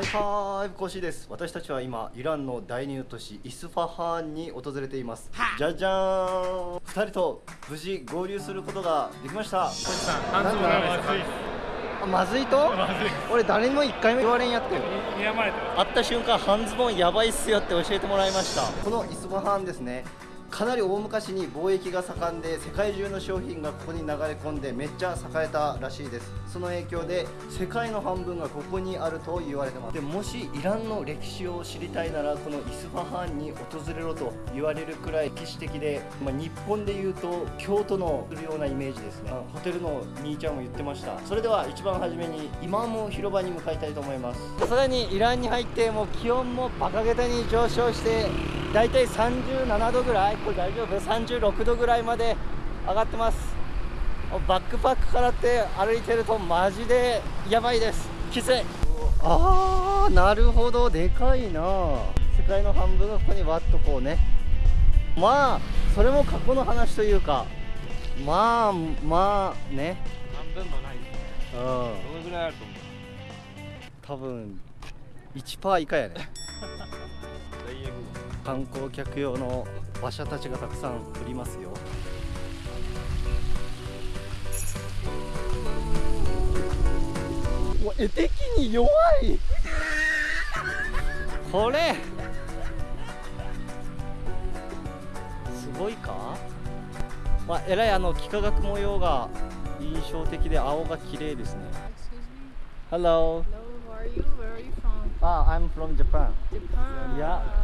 はいはーいコーシーです。私たちは今イランの第二都市イスファハーンに訪れています。じゃじゃーん。2人と無事合流することができました。コーシーさん半ズボンダメですか？あまずいと？俺誰にも1回目言われんやったよ睨まれて会った瞬間半ズボンやばいっすよって教えてもらいました。このイスファハーンですねかなり大昔に貿易が盛んで世界中の商品がここに流れ込んでめっちゃ栄えたらしいです。その影響で世界の半分がここにあると言われてます。でもしイランの歴史を知りたいならこのイスファハーンに訪れろと言われるくらい歴史的で、まあ、日本でいうと京都のするようなイメージですね。ホテルの兄ちゃんも言ってました。それでは一番初めにイマーム広場に向かいたいと思います。さらにイランに入ってもう気温もバカげたに上昇してだいたい37度ぐらいこれ大丈夫？36度ぐらいまで上がってます。バックパックからって歩いてるとマジでやばいです。きつい。ああなるほど。でかいな。世界の半分がここにわっとこうね。まあそれも過去の話というか。まあまあね。半分もないですね。うん。どのぐらいあると思う？多分1%以下やね。大英語観光客用の馬車たちがたくさん降りますよ絵的に弱いこれすごいかまあえらいあの幾何学模様が印象的で青が綺麗ですね. Hello Hello, who are you? Where are you from? ah I'm from Japan Japan. Yeah.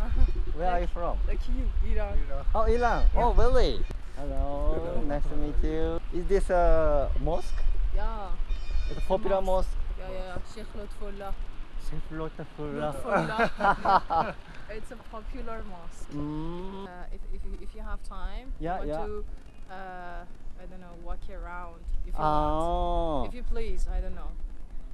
Where are you from Like you, Iran. Oh, Iran. Oh, really? Hello. Nice to meet you. Is this a mosque? Yeah. It's a popular mosque. Yeah, yeah, yeah. Sheikh Lutfullah. Lutfullah. Lutfullah. it's a popular mosque. mm. Uh, if, if, you, if you have time, Yeah, you yeah. want to, uh, I don't know, walk around. If you want. Oh. If you please, I don't know.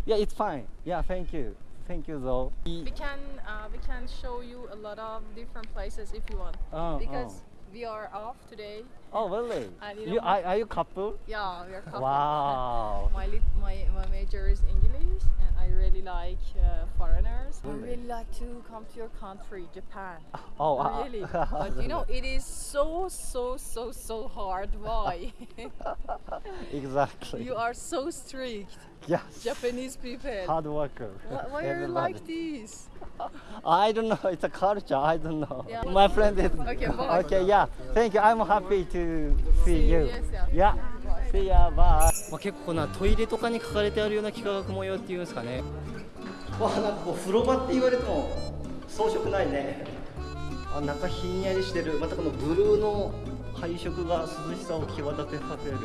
Yeah, it's fine. Yeah, thank you. Thank you, though. We can uh, we can show you a lot of different places if you want. Oh, because we are off today. oh. oh, really? And you You, are, are you couple? Yeah, we are couple. Wow. My, lit my my major is English, really like uh, foreigners. I Really? really like to come to your country, Japan. Oh, uh, really? but you know, it is so so so so hard. Why? exactly. you are so strict, yes. Japanese people. Hard worker. Why, why are you like this? I don't know. It's a culture. I don't know. Yeah. My friend is. Okay, bye. okay, yeah. Thank you. I'm happy to see See you, you. yes, yeah. Yeah. まあ結構なトイレとかに書かれてあるような幾何学模様っていうんですかね。わあなんかこう風呂場って言われても装飾ないね。あ中ひんやりしてる。またこのブルーの配色が涼しさを際立てさせる。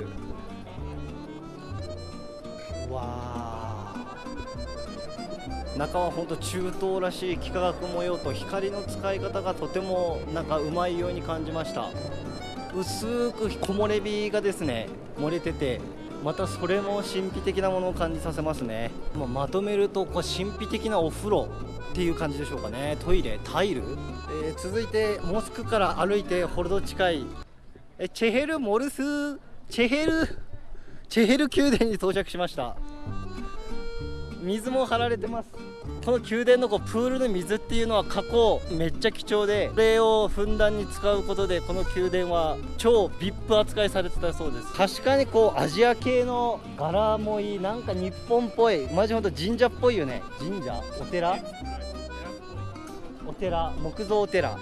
わあ。中は本当中東らしい幾何学模様と光の使い方がとてもなんかうまいように感じました薄く木漏れ日がですね漏れててまたそれも神秘的なものを感じさせますね、まあまとめるとこう神秘的なお風呂っていう感じでしょうかね。トイレタイル、えー続いてモスクから歩いてほど近いえチェヘル・モルスチェヘル。チェヘル宮殿に到着しました。水も張られてます。この宮殿のこうプールの水っていうのは過去めっちゃ貴重でこれをふんだんに使うことでこの宮殿は超 VIP 扱いされてたそうです。確かにこうアジア系の柄もいいなんか日本っぽいマジほんと神社っぽいよね。神社？お寺？お寺木造お寺。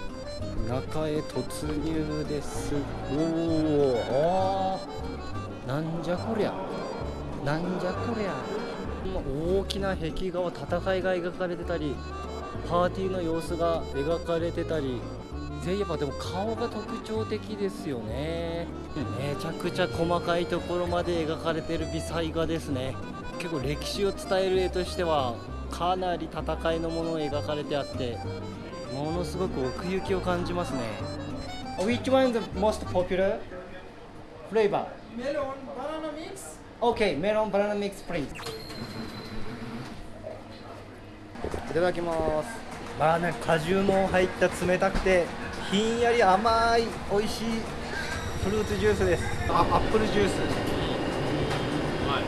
中へ突入です。おおあなんじゃこりゃ。なんじゃこりゃ。大きな壁画を戦いが描かれてたりパーティーの様子が描かれてたり。全員やっぱでも顔が特徴的ですよね。めちゃくちゃ細かいところまで描かれてる微細画ですね。結構歴史を伝える絵としてはかなり戦いのものを描かれてあってものすごく奥行きを感じますね。Which one is the most popular flavor? Melon banana mix? Okay, melon banana mix please いただきます。まあね果汁も入った冷たくてひんやり甘い美味しいフルーツジュースです。あアップルジュース。はい。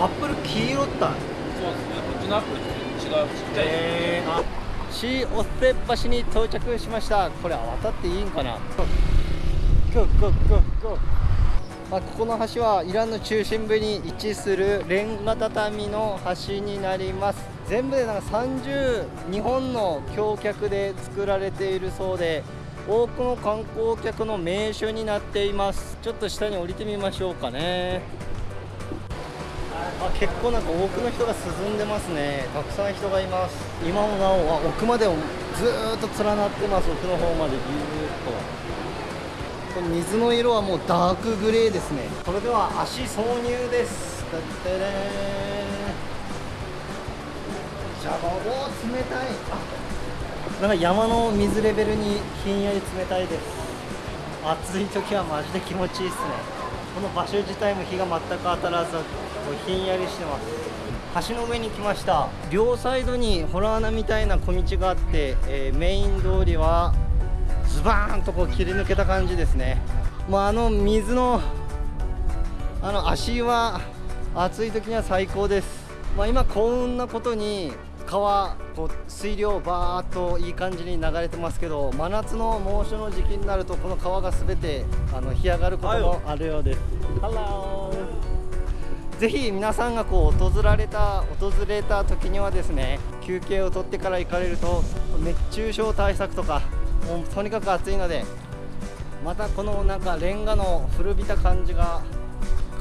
アップル黄色った。そうですね。こっちのアップルと違がちっちゃい。えー、あシーオセッ橋に到着しました。これ渡っていいんかな？ゴーゴーゴーゴーあここの橋はイランの中心部に位置するレンガ畳の橋になります。全部でなんか32本の橋脚で作られているそうで多くの観光客の名所になっています。ちょっと下に降りてみましょうかね。あ結構なんか多くの人が進んでますね。たくさん人がいます。今もなお奥までずっと連なってます。奥の方までぎゅーっと。この水の色はもうダークグレーですね。それでは足挿入です。だってねじゃあお冷たい。なんか山の水レベルにひんやり冷たいです。暑い時はマジで気持ちいいですね。この場所自体も日が全く当たらずこうひんやりしてます。橋の上に来ました。両サイドにホラー穴みたいな小道があって、えーメイン通りはズバーンとこう切り抜けた感じですね。もうあの水のあの足は暑い時には最高です、まあ、今幸運なことに川こう水量バーっといい感じに流れてますけど真夏の猛暑の時期になるとこの川が全てあの干上がることもあるようです。ぜひ皆さんがこう訪られた訪れた時にはですね休憩を取ってから行かれると熱中症対策とかもうとにかく暑いのでまたこのなんかレンガの古びた感じが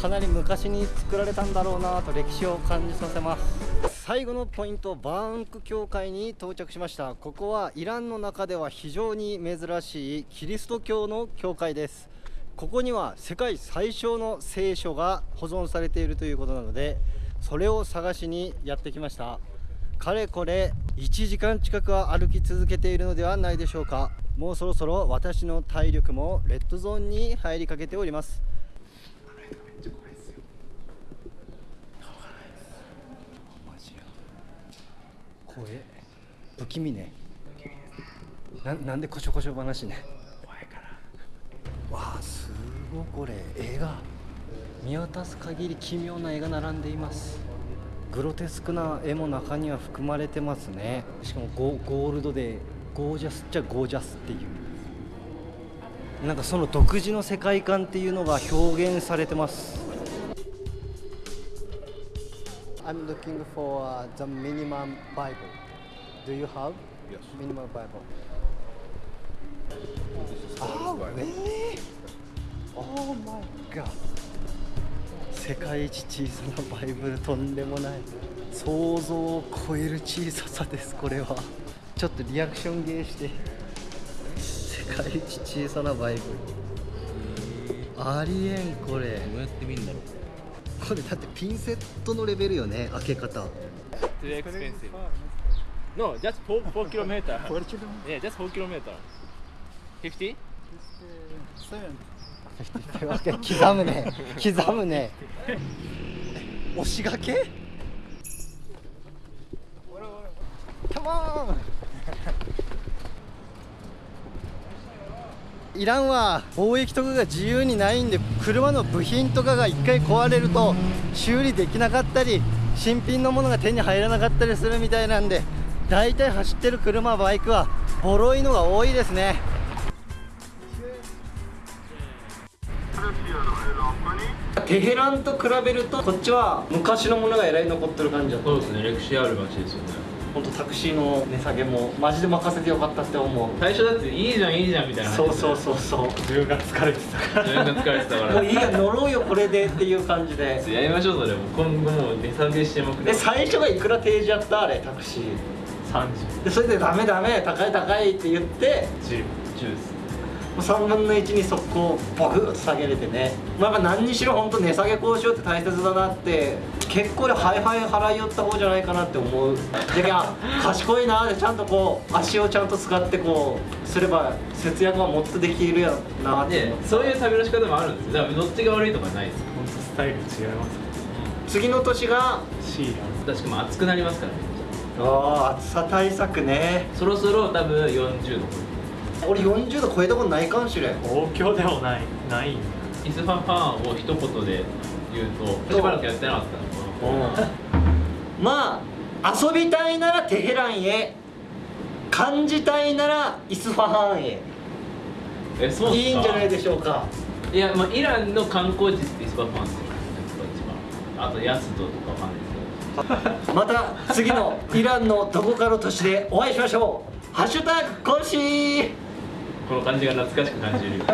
かなり昔に作られたんだろうなと歴史を感じさせます。最後のポイントバーンク教会に到着しました。ここはイランの中では非常に珍しいキリスト教の教会です。ここには世界最小の聖書が保存されているということなのでそれを探しにやってきました。かれこれ1時間近くは歩き続けているのではないでしょうか。もうそろそろ私の体力もレッドゾーンに入りかけております。声？不気味ね。ななんでこしょこしょ話ね？怖いから。わあすごいこれ。絵が見渡す限り奇妙な絵が並んでいます。グロテスクな絵も中には含まれてますねしかもゴ,ゴールドでゴージャスっちゃゴージャスっていうなんかその独自の世界観っていうのが表現されてます I'm looking for、the minimum Bible. Do you have? Yes. Minimum Bible. Oh, ね Oh my god. 世界一小さなバイブルとんでもない想像を超える小ささですこれは。ちょっとリアクションゲーして。世界一小さなバイブル。ありえんこれ。どうやって見るんだろう。これだってピンセットのレベルよね開け方。Too expensive No, just 4, 4 kilometer. Yeah, just 4 kilometer. 50? 刻むね刻むね。押しがけ？Come on! イラン！は貿易とかが自由にないんで車の部品とかが1回壊れると修理できなかったり新品のものが手に入らなかったりするみたいなんで大体走ってる車バイクはボロいのが多いですね。テヘランと比べるとこっちは昔のものがえらい残ってる感じだった。そうですね、歴史ある街ですよね。本当タクシーの値下げもマジで任せてよかったって思う。最初だっていいじゃんいいじゃんみたいなそうそうそうそう。自分が疲れてたか自分が疲れてたから。もういいや乗ろうよこれでっていう感じで。やりましょうそれ。も今後もう値下げしてまくりで最初がいくら提示やったあれタクシー。30でそれでダメダメ高い高いって言って10 10です3分の1に速攻バグッと下げれてね。まあ何にしろ本当値下げ交渉って大切だなって結構でハイハイ払い寄った方じゃないかなって思う。であ賢いなでちゃんとこう足をちゃんと使ってこうすれば節約はもっとできるやなって。でそういう旅の仕方もあるんですよ。だからどっちが悪いとかないです本当スタイル違います。次の年がシーラ確かも暑くなりますからね。あー暑さ対策ね。そろそろ多分40度俺40度超えたことないかもしれん。東京でもないないイスファハーンを一言で言うとしばらくやってなかった。のまあ遊びたいならテヘランへ。感じたいならイスファハンへ。えそういいんじゃないでしょうか。いやまあイランの観光地ってイスバファンですよ一番あとヤスドとかファンですよ。また次のイランのどこかの都市でお会いしましょう。ハッシュタグコンシーこの感じが懐かしく感じるよ